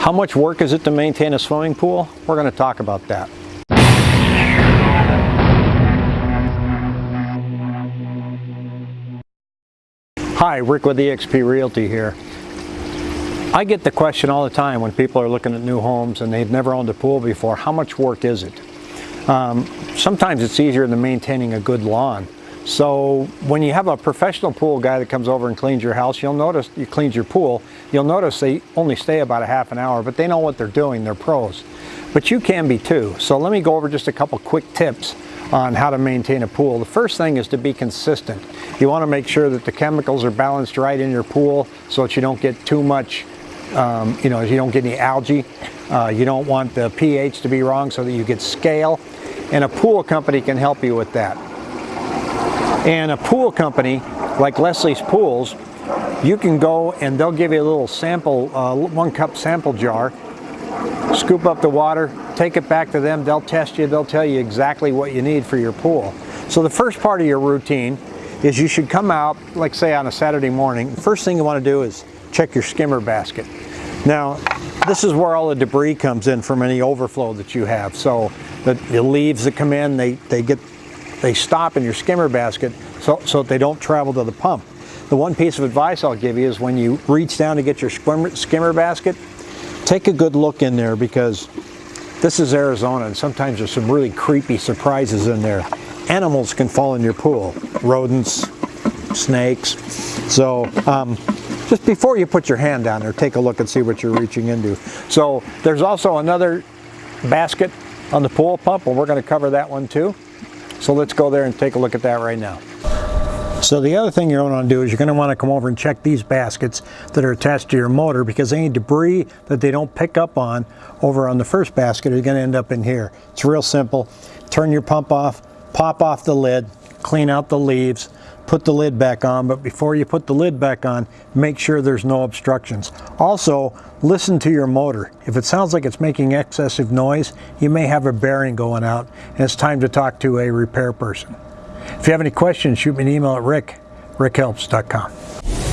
How much work is it to maintain a swimming pool? We're going to talk about that. Hi, Rick with eXp Realty here. I get the question all the time when people are looking at new homes and they've never owned a pool before, how much work is it? Um, sometimes it's easier than maintaining a good lawn. So when you have a professional pool guy that comes over and cleans your house, you'll notice, you cleans your pool, you'll notice they only stay about a half an hour, but they know what they're doing, they're pros. But you can be too. So let me go over just a couple quick tips on how to maintain a pool. The first thing is to be consistent. You want to make sure that the chemicals are balanced right in your pool so that you don't get too much, um, you know, you don't get any algae. Uh, you don't want the pH to be wrong so that you get scale. And a pool company can help you with that. And a pool company, like Leslie's Pools, you can go and they'll give you a little sample, uh, one cup sample jar, scoop up the water, take it back to them, they'll test you, they'll tell you exactly what you need for your pool. So the first part of your routine is you should come out, like say on a Saturday morning, first thing you want to do is check your skimmer basket. Now, this is where all the debris comes in from any overflow that you have. So the, the leaves that come in, they, they get they stop in your skimmer basket so, so they don't travel to the pump. The one piece of advice I'll give you is when you reach down to get your skimmer, skimmer basket, take a good look in there because this is Arizona and sometimes there's some really creepy surprises in there. Animals can fall in your pool, rodents, snakes. So um, just before you put your hand down there, take a look and see what you're reaching into. So there's also another basket on the pool pump and we're going to cover that one too. So let's go there and take a look at that right now. So the other thing you're going to do is you're going to want to come over and check these baskets that are attached to your motor because any debris that they don't pick up on over on the first basket is going to end up in here. It's real simple. Turn your pump off, pop off the lid, clean out the leaves, put the lid back on, but before you put the lid back on, make sure there's no obstructions. Also, listen to your motor. If it sounds like it's making excessive noise, you may have a bearing going out, and it's time to talk to a repair person. If you have any questions, shoot me an email at rick, rickhelps.com.